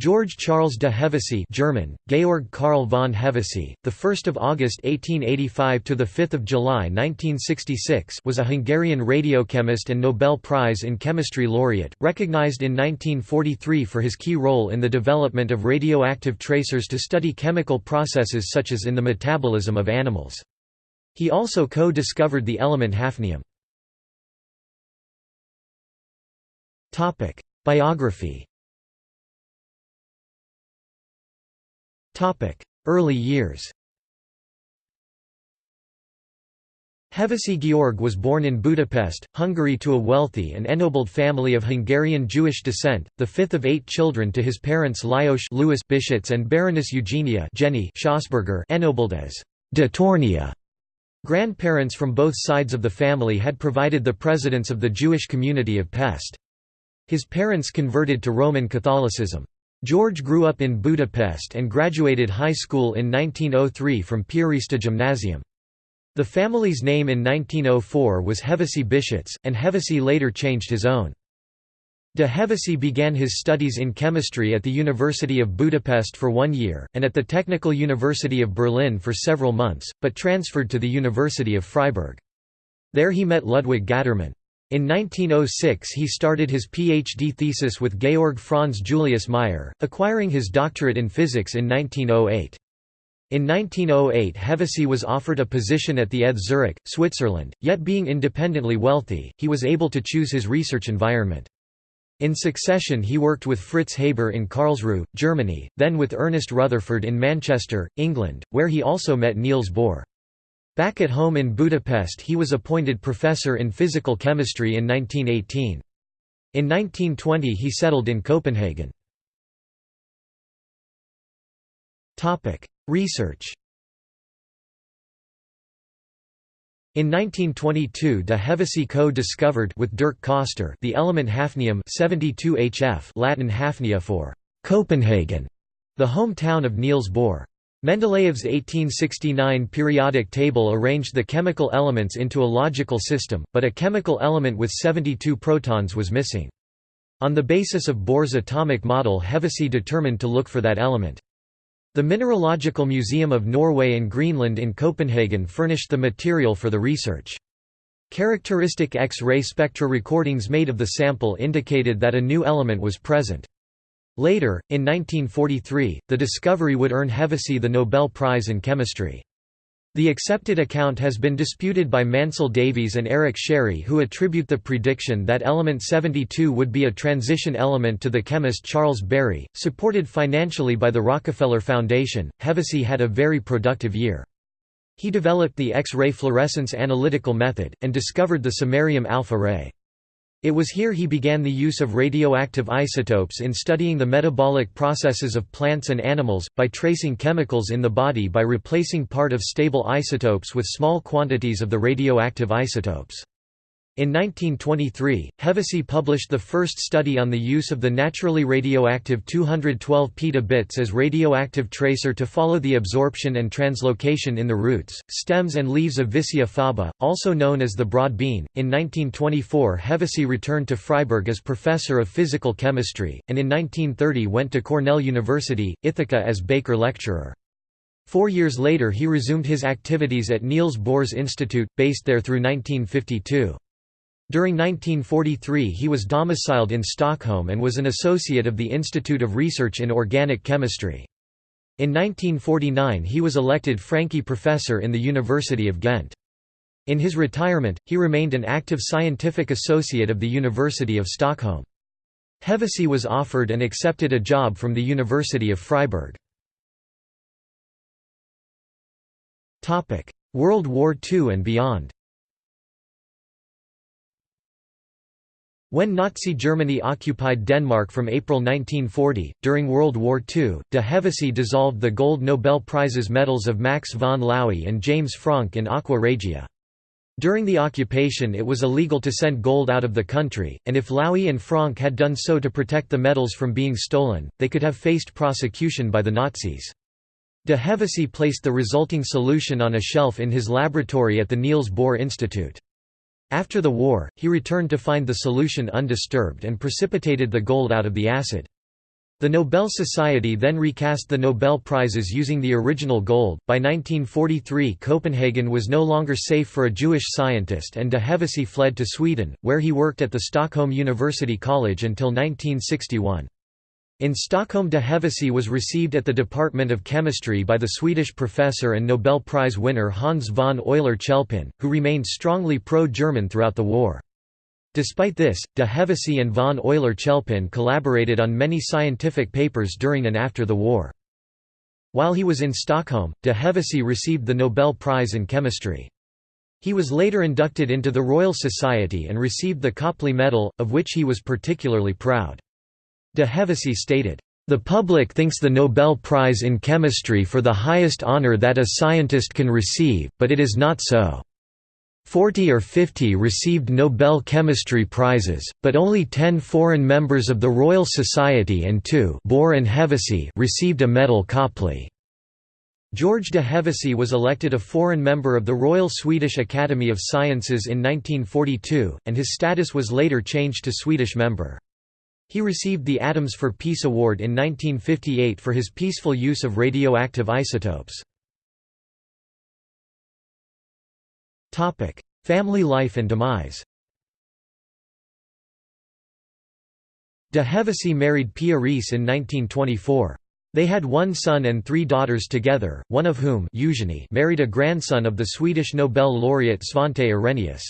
George Charles de Hevesy German, Georg Karl von Hevesy, the 1st of August 1885 to the 5th of July 1966 was a Hungarian radiochemist and Nobel Prize in Chemistry laureate, recognized in 1943 for his key role in the development of radioactive tracers to study chemical processes such as in the metabolism of animals. He also co-discovered the element hafnium. Topic: Biography Early years Hevesy Georg was born in Budapest, Hungary to a wealthy and ennobled family of Hungarian Jewish descent, the fifth of eight children to his parents Lajos Louis Bischitz and Baroness Eugenia Jenny Schossberger ennobled as de Tornya. Grandparents from both sides of the family had provided the presidents of the Jewish community of Pest. His parents converted to Roman Catholicism. George grew up in Budapest and graduated high school in 1903 from Piarista Gymnasium. The family's name in 1904 was Hevesy Bischitz, and Hevesy later changed his own. De Hevesy began his studies in chemistry at the University of Budapest for one year, and at the Technical University of Berlin for several months, but transferred to the University of Freiburg. There he met Ludwig Gattermann. In 1906 he started his PhD thesis with Georg Franz Julius Meyer, acquiring his doctorate in physics in 1908. In 1908 Hevesy was offered a position at the ETH Zurich, Switzerland, yet being independently wealthy, he was able to choose his research environment. In succession he worked with Fritz Haber in Karlsruhe, Germany, then with Ernest Rutherford in Manchester, England, where he also met Niels Bohr. Back at home in Budapest he was appointed professor in physical chemistry in 1918. In 1920 he settled in Copenhagen. Research In 1922 de Hevesy co-discovered with Dirk Coster the element hafnium 72HF Latin hafnia for Copenhagen, the hometown of Niels Bohr. Mendeleev's 1869 periodic table arranged the chemical elements into a logical system, but a chemical element with 72 protons was missing. On the basis of Bohr's atomic model Hevesy determined to look for that element. The Mineralogical Museum of Norway and Greenland in Copenhagen furnished the material for the research. Characteristic X-ray spectra recordings made of the sample indicated that a new element was present. Later, in 1943, the discovery would earn Hevesy the Nobel Prize in Chemistry. The accepted account has been disputed by Mansell Davies and Eric Scerri who attribute the prediction that element 72 would be a transition element to the chemist Charles Bury. Supported financially by the Rockefeller Foundation, Hevesy had a very productive year. He developed the X-ray fluorescence analytical method, and discovered the samarium alpha ray. It was here he began the use of radioactive isotopes in studying the metabolic processes of plants and animals, by tracing chemicals in the body by replacing part of stable isotopes with small quantities of the radioactive isotopes. In 1923, Hevesy published the first study on the use of the naturally radioactive 212 petabits as radioactive tracer to follow the absorption and translocation in the roots, stems and leaves of Vicia faba, also known as the broad bean. In 1924 Hevesy returned to Freiburg as professor of physical chemistry, and in 1930 went to Cornell University, Ithaca as Baker lecturer. Four years later he resumed his activities at Niels Bohr's Institute, based there through 1952. During 1943 he was domiciled in Stockholm and was an associate of the Institute of Research in Organic Chemistry. In 1949 he was elected Francqui Professor in the University of Ghent. In his retirement, he remained an active scientific associate of the University of Stockholm. Hevesy was offered and accepted a job from the University of Freiburg. World War II and beyond When Nazi Germany occupied Denmark from April 1940, during World War II, de Hevesy dissolved the Gold Nobel Prizes medals of Max von Laue and James Franck in aqua regia. During the occupation it was illegal to send gold out of the country, and if Laue and Franck had done so to protect the medals from being stolen, they could have faced prosecution by the Nazis. De Hevesy placed the resulting solution on a shelf in his laboratory at the Niels Bohr Institute. After the war, he returned to find the solution undisturbed and precipitated the gold out of the acid. The Nobel Society then recast the Nobel Prizes using the original gold. By 1943, Copenhagen was no longer safe for a Jewish scientist, and de Hevesy fled to Sweden, where he worked at the Stockholm University College until 1961. In Stockholm de Hevesy was received at the Department of Chemistry by the Swedish professor and Nobel Prize winner Hans von Euler-Chelpin, who remained strongly pro-German throughout the war. Despite this, de Hevesy and von Euler-Chelpin collaborated on many scientific papers during and after the war. While he was in Stockholm, de Hevesy received the Nobel Prize in Chemistry. He was later inducted into the Royal Society and received the Copley Medal, of which he was particularly proud. De Hevesy stated, "...the public thinks the Nobel Prize in Chemistry for the highest honor that a scientist can receive, but it is not so. Forty or fifty received Nobel Chemistry Prizes, but only ten foreign members of the Royal Society and two Bohr and Hevesy received a medal Copley." George de Hevesy was elected a foreign member of the Royal Swedish Academy of Sciences in 1942, and his status was later changed to Swedish member. He received the Atoms for Peace Award in 1958 for his peaceful use of radioactive isotopes. Family life and demise De Hevesy married Pia Riis in 1924. They had one son and three daughters together, one of whom Eugenie married a grandson of the Swedish Nobel laureate Svante Arrhenius.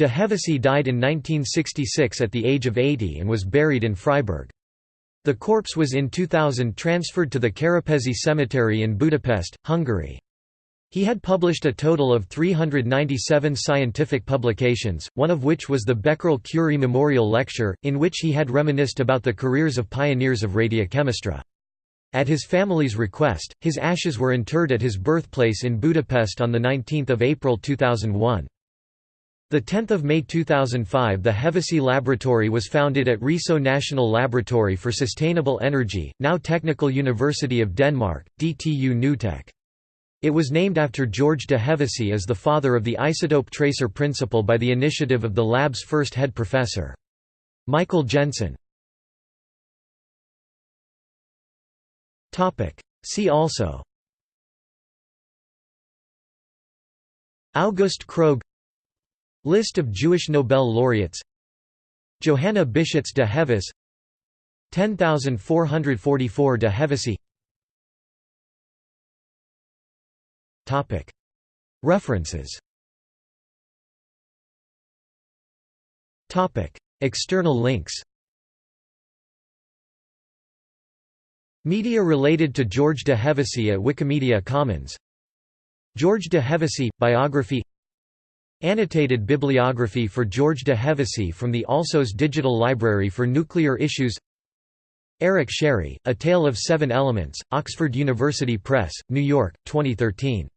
De Hevesy died in 1966 at the age of 80 and was buried in Freiburg. The corpse was in 2000 transferred to the Kerepesi Cemetery in Budapest, Hungary. He had published a total of 397 scientific publications, one of which was the Becquerel-Curie Memorial Lecture, in which he had reminisced about the careers of pioneers of radiochemistry. At his family's request, his ashes were interred at his birthplace in Budapest on 19 April 2001. The 10th of May 2005 the Hevesy Laboratory was founded at Risø National Laboratory for Sustainable Energy, now Technical University of Denmark, DTU Nutech. It was named after George de Hevesy as the father of the isotope tracer principle by the initiative of the lab's first head professor. Michael Jensen See also August Krogh List of Jewish Nobel laureates. Johanna Bischitz de Heves 10444 de Hevesy. References. External links. Media related to George de Hevesy at Wikimedia Commons. George de Hevesy – Biography Annotated bibliography for George de Hevesy from the Alsos Digital Library for Nuclear Issues Eric Scerri, A Tale of Seven Elements, Oxford University Press, New York, 2013.